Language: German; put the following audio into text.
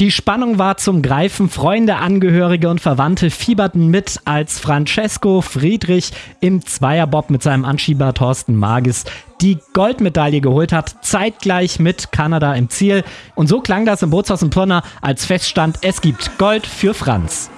Die Spannung war zum Greifen. Freunde, Angehörige und Verwandte fieberten mit, als Francesco Friedrich im Zweierbob mit seinem Anschieber Thorsten Magis die Goldmedaille geholt hat, zeitgleich mit Kanada im Ziel. Und so klang das im Bootshaus in Pirna, als feststand, es gibt Gold für Franz.